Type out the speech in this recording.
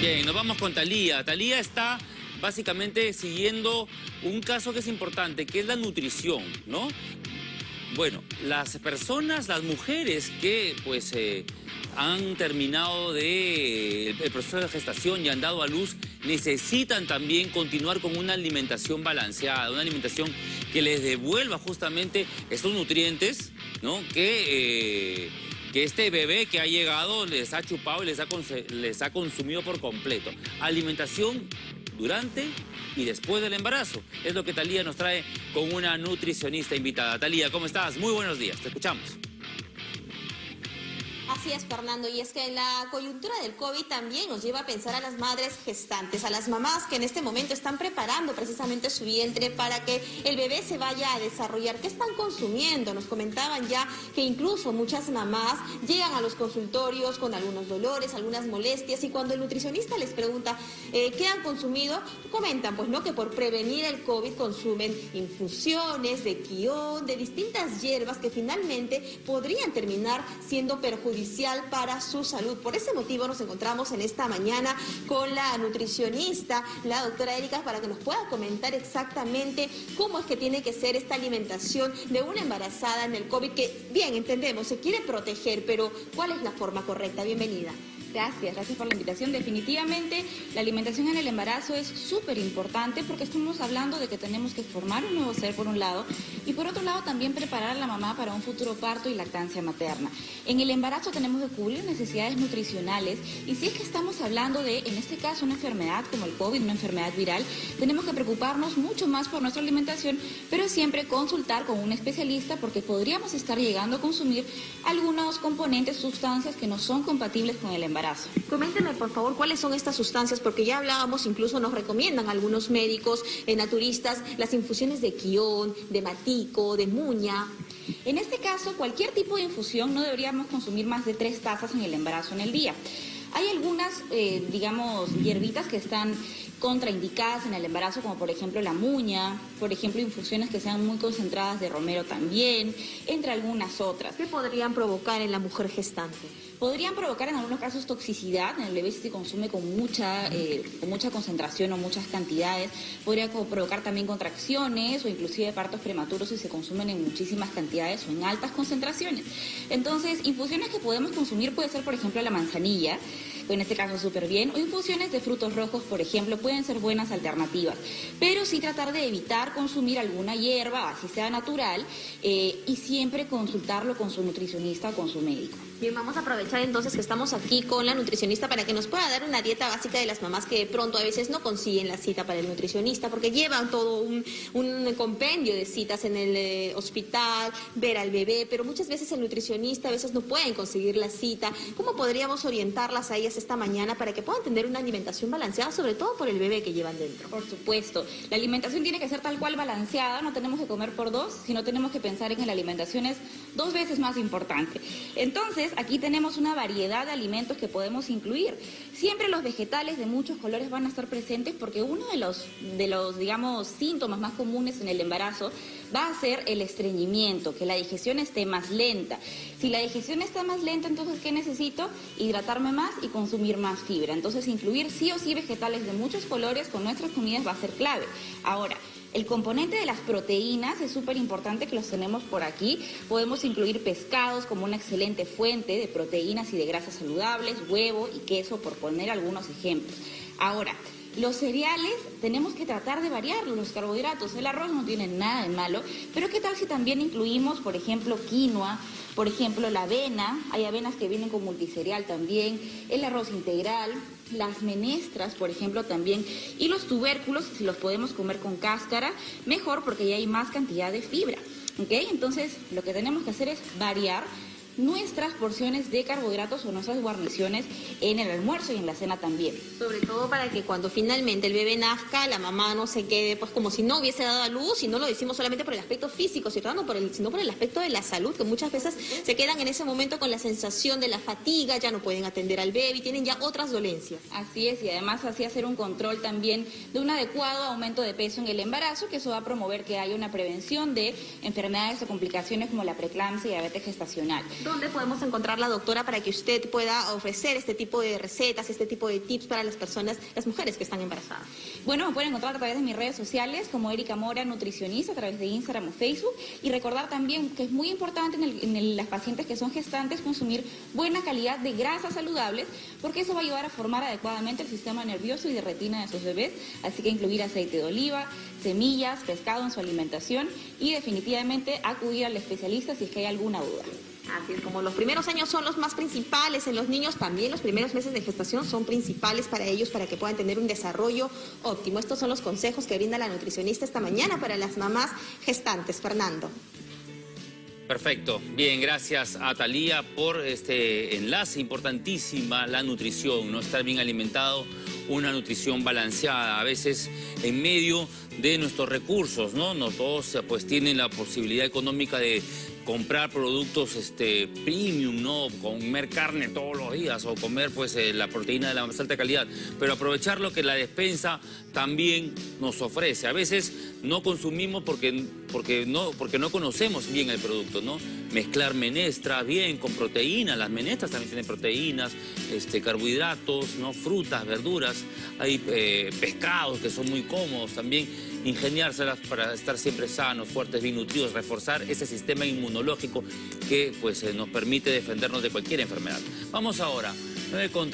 Bien, nos vamos con Talía. Talía está básicamente siguiendo un caso que es importante, que es la nutrición, ¿no? Bueno, las personas, las mujeres que pues eh, han terminado de, el proceso de gestación y han dado a luz, necesitan también continuar con una alimentación balanceada, una alimentación que les devuelva justamente estos nutrientes, ¿no? Que... Eh, que este bebé que ha llegado les ha chupado y les ha, les ha consumido por completo. Alimentación durante y después del embarazo. Es lo que Talía nos trae con una nutricionista invitada. Talía, ¿cómo estás? Muy buenos días, te escuchamos. Así es, Fernando, y es que la coyuntura del COVID también nos lleva a pensar a las madres gestantes, a las mamás que en este momento están preparando precisamente su vientre para que el bebé se vaya a desarrollar. ¿Qué están consumiendo? Nos comentaban ya que incluso muchas mamás llegan a los consultorios con algunos dolores, algunas molestias, y cuando el nutricionista les pregunta eh, qué han consumido, comentan pues no que por prevenir el COVID consumen infusiones de quión, de distintas hierbas que finalmente podrían terminar siendo perjudiciales para su salud. Por ese motivo nos encontramos en esta mañana con la nutricionista, la doctora Erika, para que nos pueda comentar exactamente cómo es que tiene que ser esta alimentación de una embarazada en el COVID, que bien entendemos, se quiere proteger, pero ¿cuál es la forma correcta? Bienvenida. Gracias, gracias por la invitación. Definitivamente la alimentación en el embarazo es súper importante porque estamos hablando de que tenemos que formar un nuevo ser por un lado y por otro lado también preparar a la mamá para un futuro parto y lactancia materna. En el embarazo tenemos que cubrir necesidades nutricionales y si es que estamos hablando de, en este caso, una enfermedad como el COVID, una enfermedad viral, tenemos que preocuparnos mucho más por nuestra alimentación, pero siempre consultar con un especialista porque podríamos estar llegando a consumir algunos componentes, sustancias que no son compatibles con el embarazo. Coménteme, por favor, cuáles son estas sustancias, porque ya hablábamos, incluso nos recomiendan algunos médicos eh, naturistas las infusiones de quión, de matico, de muña. En este caso, cualquier tipo de infusión no deberíamos consumir más de tres tazas en el embarazo en el día. Hay algunas, eh, digamos, hierbitas que están contraindicadas en el embarazo, como por ejemplo la muña, por ejemplo infusiones que sean muy concentradas de romero también, entre algunas otras. ¿Qué podrían provocar en la mujer gestante? Podrían provocar en algunos casos toxicidad, en el bebé si se consume con mucha, eh, con mucha concentración o muchas cantidades, podría provocar también contracciones o inclusive partos prematuros si se consumen en muchísimas cantidades o en altas concentraciones. Entonces, infusiones que podemos consumir puede ser por ejemplo la manzanilla, en este caso súper bien, o infusiones de frutos rojos, por ejemplo, pueden ser buenas alternativas. Pero sí tratar de evitar consumir alguna hierba, así sea natural, eh, y siempre consultarlo con su nutricionista o con su médico. Bien, vamos a aprovechar entonces que estamos aquí con la nutricionista para que nos pueda dar una dieta básica de las mamás que de pronto a veces no consiguen la cita para el nutricionista porque llevan todo un, compendio de citas en el eh, hospital, ver al bebé, pero muchas veces el nutricionista a veces no pueden conseguir la cita. ¿Cómo podríamos orientarlas a ellas esta mañana para que puedan tener una alimentación balanceada, sobre todo por el bebé que llevan dentro? Por supuesto, la alimentación tiene que ser tal cual balanceada, no tenemos que comer por dos, sino tenemos que pensar en que la alimentación es dos veces más importante. Entonces, aquí tenemos una variedad de alimentos que podemos incluir. Siempre los vegetales de muchos colores van a estar presentes porque uno de los, de los, digamos, síntomas más comunes en el embarazo va a ser el estreñimiento, que la digestión esté más lenta. Si la digestión está más lenta, entonces, ¿qué necesito? Hidratarme más y consumir más fibra. Entonces, incluir sí o sí vegetales de muchos colores con nuestras comidas va a ser clave. Ahora, el componente de las proteínas es súper importante que los tenemos por aquí. Podemos incluir pescados como una excelente fuente de proteínas y de grasas saludables, huevo y queso, por poner algunos ejemplos. Ahora, los cereales tenemos que tratar de variarlos, los carbohidratos. El arroz no tiene nada de malo, pero ¿qué tal si también incluimos, por ejemplo, quinoa, por ejemplo, la avena? Hay avenas que vienen con multicereal también, el arroz integral, las menestras, por ejemplo, también, y los tubérculos, si los podemos comer con cáscara, mejor porque ya hay más cantidad de fibra. ¿Ok? Entonces, lo que tenemos que hacer es variar nuestras porciones de carbohidratos o nuestras guarniciones en el almuerzo y en la cena también. Sobre todo para que cuando finalmente el bebé nazca, la mamá no se quede pues como si no hubiese dado a luz y no lo decimos solamente por el aspecto físico, sino por el, sino por el aspecto de la salud, que muchas veces se quedan en ese momento con la sensación de la fatiga, ya no pueden atender al bebé y tienen ya otras dolencias. Así es, y además así hacer un control también de un adecuado aumento de peso en el embarazo, que eso va a promover que haya una prevención de enfermedades o complicaciones como la preeclampsia y diabetes gestacional. ¿Dónde podemos encontrar la doctora para que usted pueda ofrecer este tipo de recetas, este tipo de tips para las personas, las mujeres que están embarazadas? Bueno, me pueden encontrar a través de mis redes sociales como Erika Mora, nutricionista, a través de Instagram o Facebook. Y recordar también que es muy importante en, las pacientes que son gestantes consumir buena calidad de grasas saludables, porque eso va a ayudar a formar adecuadamente el sistema nervioso y de retina de sus bebés. Así que incluir aceite de oliva, semillas, pescado en su alimentación y definitivamente acudir al especialista si es que hay alguna duda. Así es, como los primeros años son los más principales en los niños, también los primeros meses de gestación son principales para ellos para que puedan tener un desarrollo óptimo. Estos son los consejos que brinda la nutricionista esta mañana para las mamás gestantes. Fernando. Perfecto. Bien, gracias a Talía por este enlace importantísima, la nutrición, no estar bien alimentado, una nutrición balanceada. A veces en medio de nuestros recursos, ¿no? No todos pues tienen la posibilidad económica de comprar productos este, premium, ¿no? Comer carne todos los días o comer pues eh, la proteína de la más alta calidad, pero aprovechar lo que la despensa también nos ofrece. A veces no consumimos porque, porque, no, porque no conocemos bien el producto, ¿no? Mezclar menestras bien con proteínas, las menestras también tienen proteínas, este, carbohidratos, ¿no? Frutas, verduras, hay eh, pescados que son muy cómodos también ingeniárselas para estar siempre sanos, fuertes, bien nutridos, reforzar ese sistema inmunológico que pues, eh, nos permite defendernos de cualquier enfermedad. Vamos ahora, 9 con